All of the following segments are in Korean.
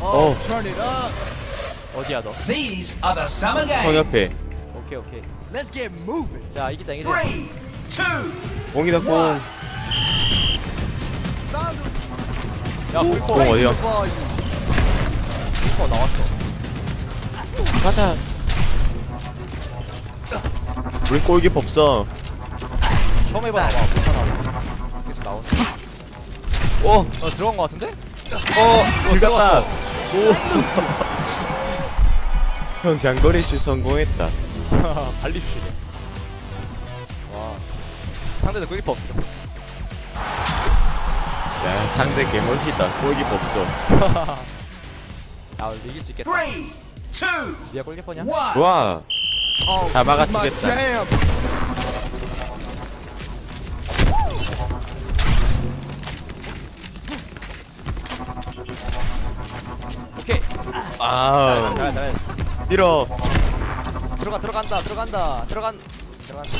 어. 어디야 너? 형. 옆에 오케이 오케이. Let's get moving. 자 이기자 이기자. 공이다 공. 야공 꿀퍼 어디야? 꿀퍼 나왔어. 가자. 우리 골키퍼 없어. 처음 해봐 못하나. 계속 나오네. 오, 어 들어간 거 같은데? 어, 들어갔다. 오. 형 장거리 슛 성공했다. 발리 슈시네. 와 상대도 꿀퍼 없어. 야, 상대 개멋있다. 골키퍼 없어. 아 이길 수 있겠다. three, two, 니가 골키퍼냐? 좋아. Oh, 다 막아주겠다. 아, 잘했어 잘했어. 밀어. 들어가 들어간다 들어간다 들어간 들어간다.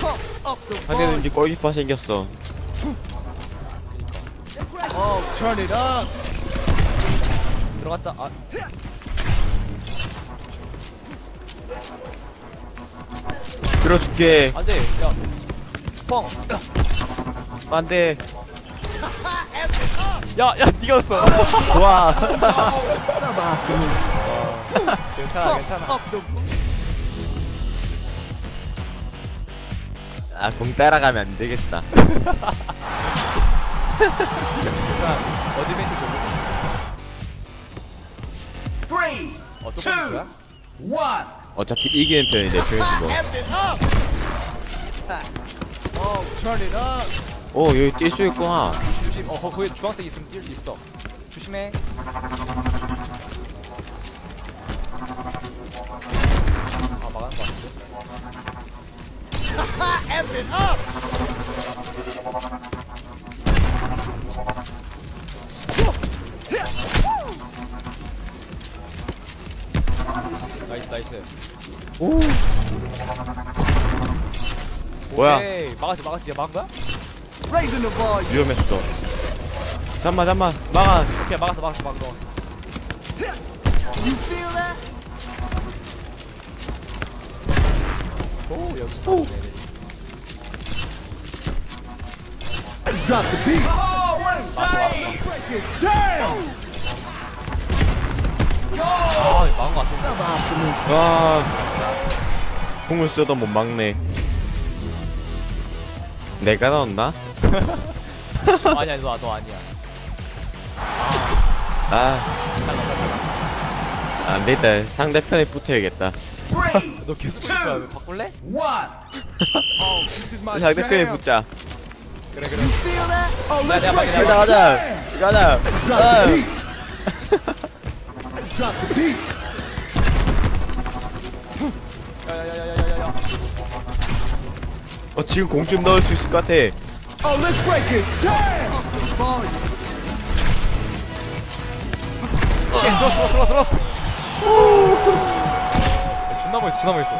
Volume. 이제 골키퍼 생겼어. Oh, turn it up. 들어갔다. 아 들어줄게. 안돼. 야. 뻥. 안돼. 야 야 니가었어. 좋아. 괜찮아 Pump 괜찮아. up the. 아, 공 따라가면 안 되겠다. 괜찮아. 어드벤트 어, 또 two, 뽑는 거야? one. 어차피 이기는 편이 내 편이지 뭐. 오, 여기 뛸 수 있구나. 조심. 어 거- 거기 주황색 있으면 뛸 수 있어. 조심해. 아. 나이스 나이스. 오. 뭐야? 오케이 막았지 막았지 막은 거야? Raising the volume. 위험했어. 잠만, 잠만. 막아. 오케이 막았어 막았어 막았어 막았어. You feel that? 오 여기서 막네. Let's drop the beat. Oh, what a it down. 아 같은데. 와. 공을 써도 못 막네. 내가 넣었나? 아니야 너, 너 아니야. 아, 안 되겠다. 상대편에 붙어야겠다. Three, 너 계속 보니까 바꿀래? Oh, 상대편에. 붙자. 그래 그래. Oh, 가자, down. 가자. 아. 야야야야야야야. 어, 지금 공 좀 넣을 수 있을 것 같아. Oh, let's break it down. Up the volume. 들었어 들었어 들었어. 존나 멋있어 존나 멋있어.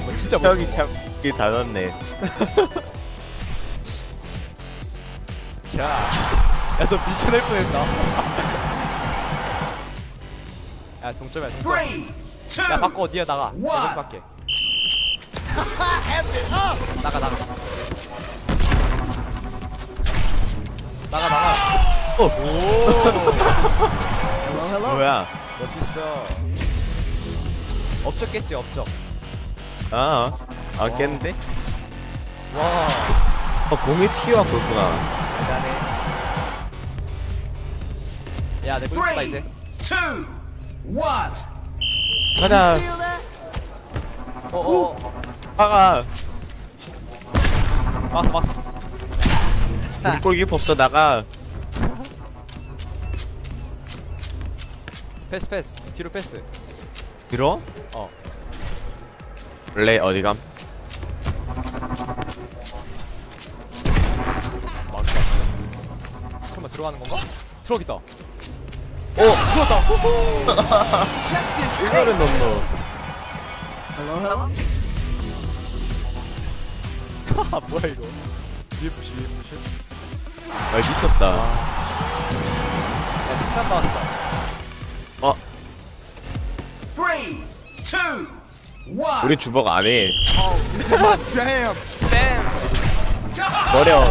야뭐 진짜 멋있어. 형이 참, 이게 다 넣었네. 자. 야너 미쳐낼 뻔했다. 야 동점이야 동점. 야 바꿔 어디야 나가. 내가 밖에. 나가 나가. 나가 나가. 어, Hello, hello. 뭐야? 멋있어. 업적겠지 업적. 아, 아, 깼는데? 와. 어, 공이 튀어갖고 있구나. 대단해. 야내 꿀다 이제. three, two, one. 가자. Feel that? 어어. 막아. 막았어 막았어. 골키퍼 없어, 나가. 패스 패스. 뒤로 패스. 들어? 어. 원래 어디 감? 막았다. 설마 들어가는 건가? 들어가겠다. 오! 이거를 넣노. Hello, hello. 아 뭐야 이거? UFC UFC. 아 미쳤다 야 칭찬 받았다 우리 주먹 안해 jam. 쌤 버려.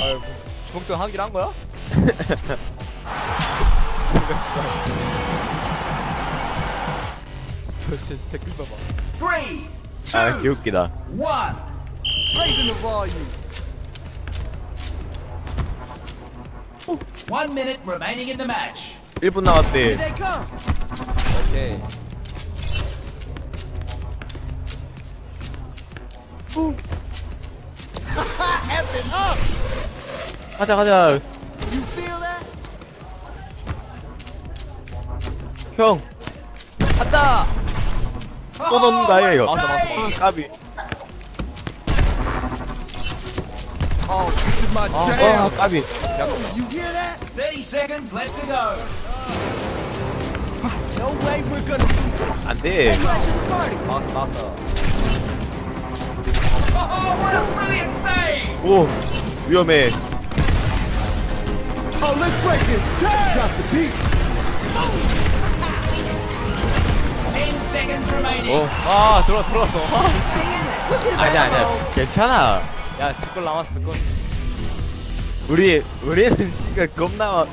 아유 주먹전 하기로 한 거야? 도대체 댓글 봐봐. Three, two, 아 개웃기다 one. Minute remaining in the match. 1분 남았대 Here they come. 오케이. 가자 가자 You feel that? 형 간다 또 넣는다 이거 맞아, 맞아. 아, 까비 Oh, my 아 jam. 까비 You hear that? 30 seconds left to go. No way we're gonna lose. 안돼 Crash the party. 나왔어 나왔어 Oh, what a brilliant save! 오 위험해 Oh, let's break it. Damn. Drop the beat. 10 seconds remaining. 어 아 들어 들어왔어 아 미친 아니야 아니야 괜찮아 야 뒷골 남았어 뒷골 우리 우리는 시간 겁나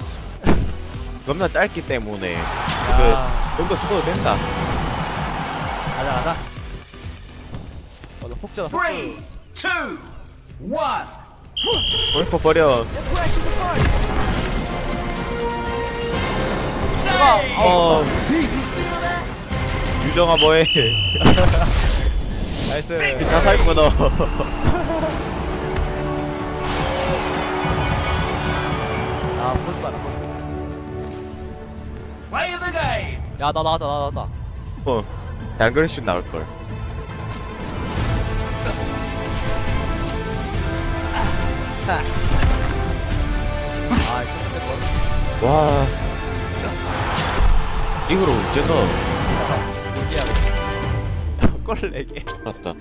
겁나 짧기 때문에 야. 그좀더 죽어도 된다 가자 가자 어나 폭주다 폭주 Three, two, one. 골퍼 버려! 어 feel that? 유정아 뭐해 나이스 자살 끊어 야 나 나왔다 나 나왔다. 어 양그레슛 나올걸. 아첫 번째 거와 여기야 골을 4개 맞다